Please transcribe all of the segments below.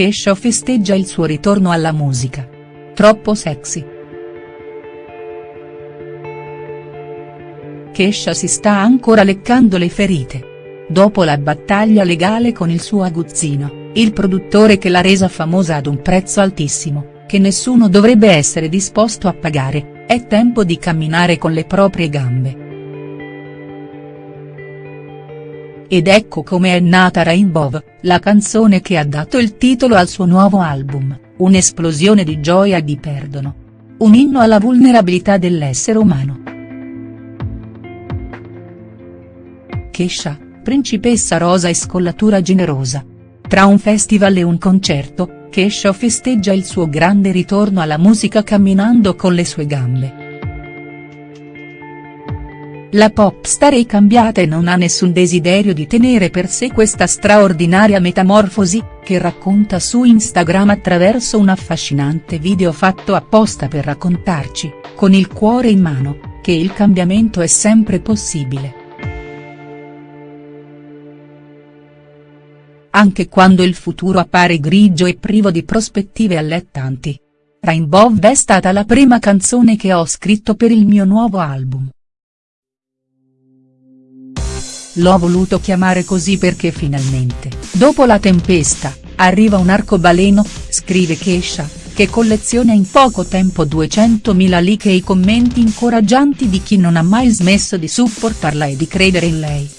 Kesha festeggia il suo ritorno alla musica. Troppo sexy. Kesha si sta ancora leccando le ferite. Dopo la battaglia legale con il suo aguzzino, il produttore che l'ha resa famosa ad un prezzo altissimo, che nessuno dovrebbe essere disposto a pagare, è tempo di camminare con le proprie gambe. Ed ecco come è nata Rainbow, la canzone che ha dato il titolo al suo nuovo album, un'esplosione di gioia e di perdono. Un inno alla vulnerabilità dell'essere umano. Kesha, principessa rosa e scollatura generosa. Tra un festival e un concerto, Kesha festeggia il suo grande ritorno alla musica camminando con le sue gambe. La popstar è cambiata e non ha nessun desiderio di tenere per sé questa straordinaria metamorfosi, che racconta su Instagram attraverso un affascinante video fatto apposta per raccontarci, con il cuore in mano, che il cambiamento è sempre possibile. Anche quando il futuro appare grigio e privo di prospettive allettanti. Rainbow è stata la prima canzone che ho scritto per il mio nuovo album. L'ho voluto chiamare così perché finalmente, dopo la tempesta, arriva un arcobaleno, scrive Kesha, che colleziona in poco tempo 200.000 like e i commenti incoraggianti di chi non ha mai smesso di supportarla e di credere in lei.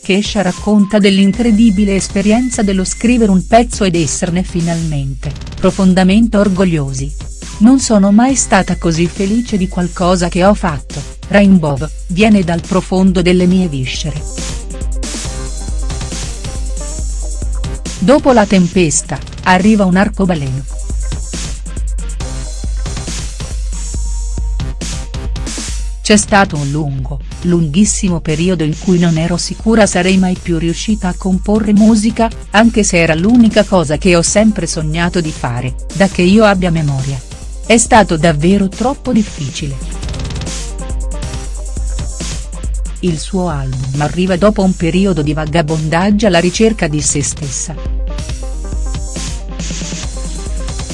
Kesha racconta dell'incredibile esperienza dello scrivere un pezzo ed esserne finalmente, profondamente orgogliosi. Non sono mai stata così felice di qualcosa che ho fatto, Rainbow, viene dal profondo delle mie viscere. Dopo la tempesta, arriva un arcobaleno. C'è stato un lungo, lunghissimo periodo in cui non ero sicura sarei mai più riuscita a comporre musica, anche se era l'unica cosa che ho sempre sognato di fare, da che io abbia memoria. È stato davvero troppo difficile. Il suo album arriva dopo un periodo di vagabondaggio alla ricerca di se stessa.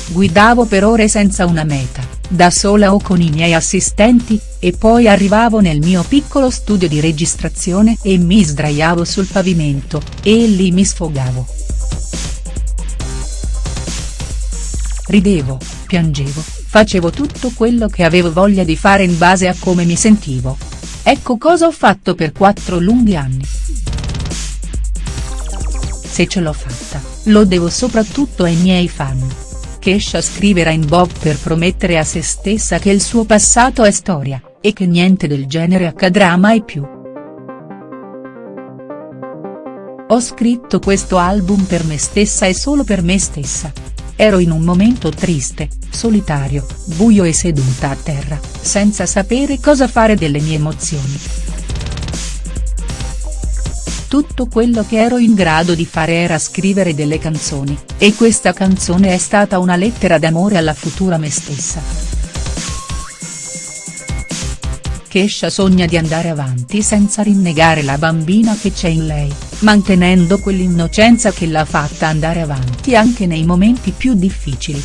Guidavo per ore senza una meta, da sola o con i miei assistenti, e poi arrivavo nel mio piccolo studio di registrazione e mi sdraiavo sul pavimento, e lì mi sfogavo. Ridevo, piangevo, facevo tutto quello che avevo voglia di fare in base a come mi sentivo. Ecco cosa ho fatto per quattro lunghi anni. Se ce l'ho fatta, lo devo soprattutto ai miei fan. Kesha scrive Rainbow per promettere a se stessa che il suo passato è storia, e che niente del genere accadrà mai più. Ho scritto questo album per me stessa e solo per me stessa, Ero in un momento triste, solitario, buio e seduta a terra, senza sapere cosa fare delle mie emozioni. Tutto quello che ero in grado di fare era scrivere delle canzoni, e questa canzone è stata una lettera d'amore alla futura me stessa. Kesha sogna di andare avanti senza rinnegare la bambina che c'è in lei, mantenendo quell'innocenza che l'ha fatta andare avanti anche nei momenti più difficili.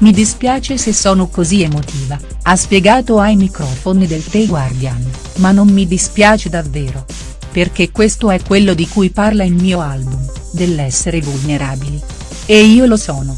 Mi dispiace se sono così emotiva, ha spiegato ai microfoni del The Guardian, ma non mi dispiace davvero. Perché questo è quello di cui parla il mio album, dell'essere vulnerabili. E io lo sono.